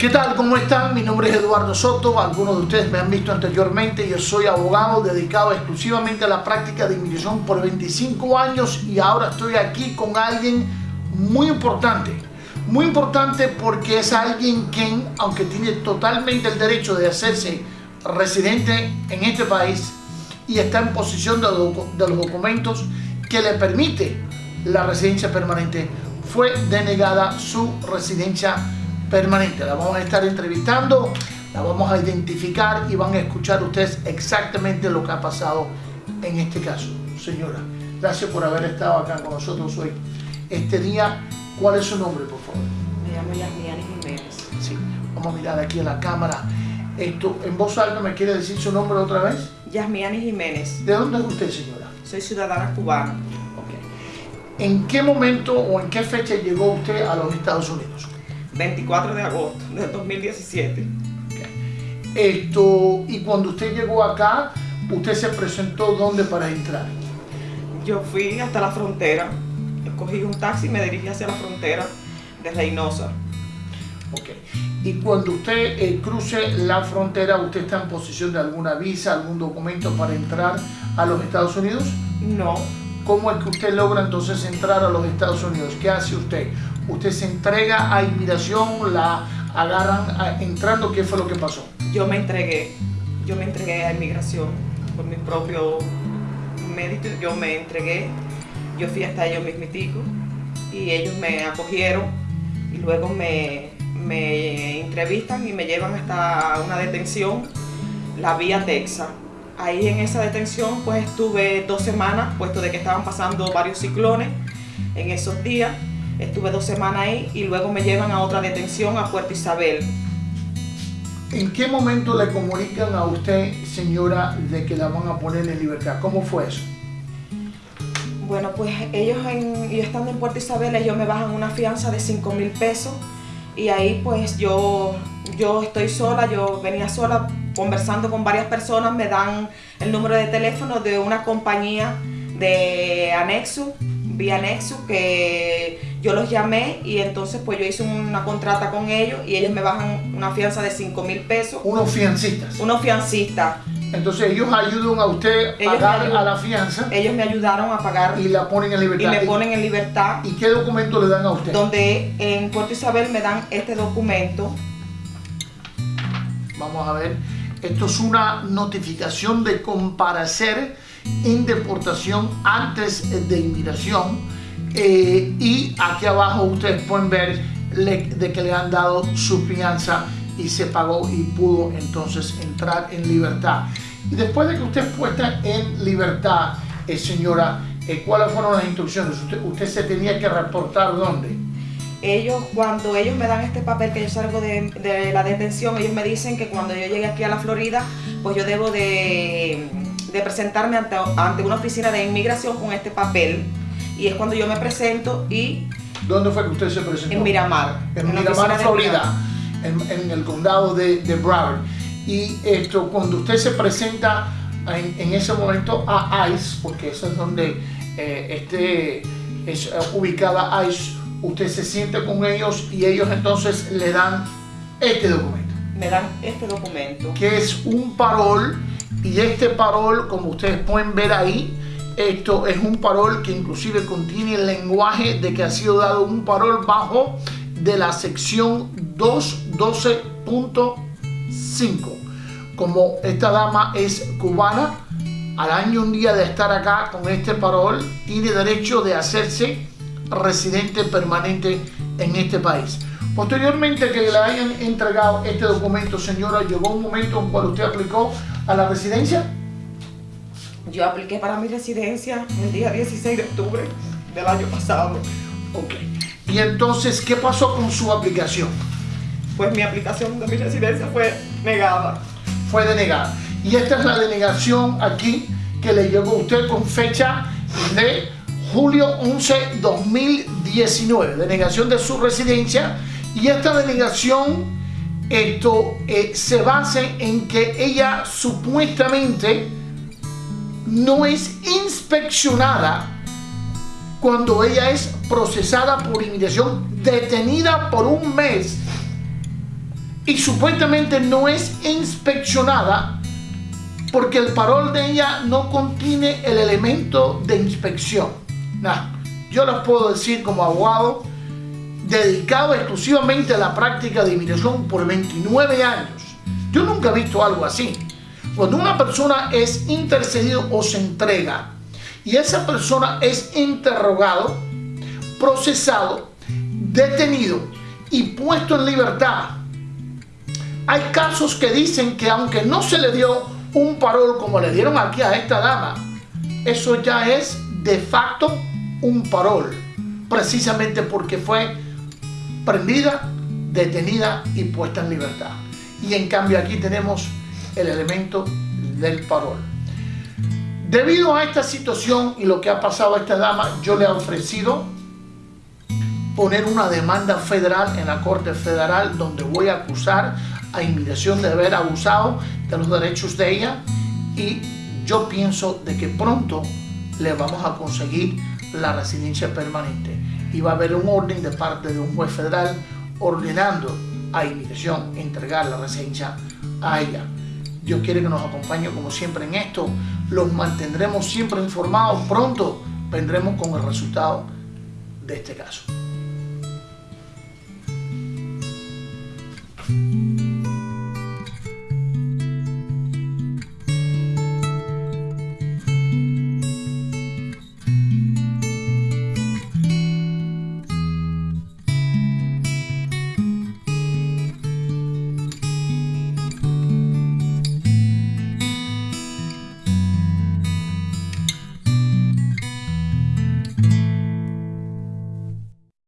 ¿Qué tal? ¿Cómo están? Mi nombre es Eduardo Soto. Algunos de ustedes me han visto anteriormente. Yo soy abogado dedicado exclusivamente a la práctica de inmigración por 25 años y ahora estoy aquí con alguien muy importante. Muy importante porque es alguien quien, aunque tiene totalmente el derecho de hacerse residente en este país y está en posición de, los documentos que le permite la residencia permanente, fue denegada su residencia permanente. La vamos a estar entrevistando, la vamos a identificar y van a escuchar ustedes exactamente lo que ha pasado en este caso. Señora, gracias por haber estado acá con nosotros hoy. Este día, ¿cuál es su nombre, por favor? Me llamo Yasmiani Jiménez. Sí, vamos a mirar aquí a la cámara. Esto, en voz alta, ¿me quiere decir su nombre otra vez? Yasmiani Jiménez. ¿De dónde es usted, señora? Soy ciudadana cubana. ¿En qué momento o en qué fecha llegó usted a los Estados Unidos? 24 de agosto del 2017. Esto, y cuando usted llegó acá, ¿usted se presentó dónde para entrar? Yo fui hasta la frontera, cogí un taxi y me dirigí hacia la frontera de Reynosa. Ok. Y cuando usted eh, cruce la frontera, ¿usted está en posición de alguna visa, algún documento para entrar a los Estados Unidos? No. ¿Cómo es que usted logra entonces entrar a los Estados Unidos? ¿Qué hace usted? Usted se entrega a inmigración, la agarran entrando, ¿qué fue lo que pasó? Yo me entregué, yo me entregué a inmigración por mi propio mérito, yo me entregué, yo fui hasta ellos mismitico y ellos me acogieron y luego me, me entrevistan y me llevan hasta una detención, la vía Texas. Ahí en esa detención pues estuve dos semanas, puesto de que estaban pasando varios ciclones en esos días Estuve dos semanas ahí y luego me llevan a otra detención a Puerto Isabel. ¿En qué momento le comunican a usted, señora, de que la van a poner en libertad? ¿Cómo fue eso? Bueno, pues ellos en, y estando en Puerto Isabel, ellos me bajan una fianza de 5 mil pesos y ahí pues yo, yo estoy sola, yo venía sola conversando con varias personas, me dan el número de teléfono de una compañía de anexo, vía anexo, que yo los llamé y entonces pues yo hice una contrata con ellos y ellos me bajan una fianza de 5 mil pesos. Unos fiancistas. Unos fiancistas. Entonces ellos ayudan a usted a pagar a la fianza. Ellos me ayudaron a pagar. Y la ponen en libertad. Y me ponen en libertad. ¿Y qué documento le dan a usted? Donde en Puerto Isabel me dan este documento. Vamos a ver. Esto es una notificación de comparecer en deportación antes de inmigración eh, y aquí abajo ustedes pueden ver de que le han dado su fianza y se pagó y pudo entonces entrar en libertad. Y después de que usted puesta en libertad, eh, señora, eh, ¿cuáles fueron las instrucciones? Usted, se tenía que reportar dónde? Ellos, cuando ellos me dan este papel que yo salgo de, la detención, ellos me dicen que cuando yo llegue aquí a la Florida, pues yo debo de, de presentarme ante, ante una oficina de inmigración con este papel y es cuando yo me presento y... ¿Dónde fue que usted se presentó? En Miramar. En, Miramar, Florida, en, el condado de, de Broward. Y esto, cuando usted se presenta en, ese momento a ICE, porque eso es donde eh, este, es eh, ubicada ICE, usted se siente con ellos y ellos entonces le dan este documento. Me dan este documento. Que es un parol y este parol, como ustedes pueden ver ahí, esto es un parol que inclusive contiene el lenguaje de que ha sido dado un parol bajo de la sección 212.5. Como esta dama es cubana, al año un día de estar acá con este parol, tiene derecho de hacerse residente permanente en este país. Posteriormente que le hayan entregado este documento, señora, llegó un momento en cual usted aplicó a la residencia. Yo apliqué para mi residencia el día 16 de octubre del año pasado. Ok. ¿Y entonces qué pasó con su aplicación? Pues mi aplicación de mi residencia fue negada. Fue denegada. Y esta es la denegación aquí que le llegó a usted con fecha de julio 11, 2019. Denegación de su residencia. Y esta denegación esto eh, se basa en que ella supuestamente no es inspeccionada cuando ella es procesada por inmigración, detenida por un mes y supuestamente no es inspeccionada porque el parol de ella no contiene el elemento de inspección. yo les puedo decir como abogado, dedicado exclusivamente a la práctica de inmigración por 29 años, yo nunca he visto algo así. Cuando una persona es intercedido o se entrega y esa persona es interrogado, procesado, detenido y puesto en libertad, hay casos que dicen que aunque no se le dio un parol como le dieron aquí a esta dama, eso ya es de facto un parol, precisamente porque fue prendida, detenida y puesta en libertad. Y en cambio aquí tenemos el elemento del parol. Debido a esta situación y lo que ha pasado a esta dama, yo le he ofrecido poner una demanda federal en la Corte Federal donde voy a acusar a inmigración de haber abusado de los derechos de ella y yo pienso de que pronto le vamos a conseguir la residencia permanente y va a haber un orden de parte de un juez federal ordenando a inmigración entregar la residencia a ella. Dios quiere que nos acompañe como siempre en esto. Los mantendremos siempre informados. Pronto vendremos con el resultado de este caso.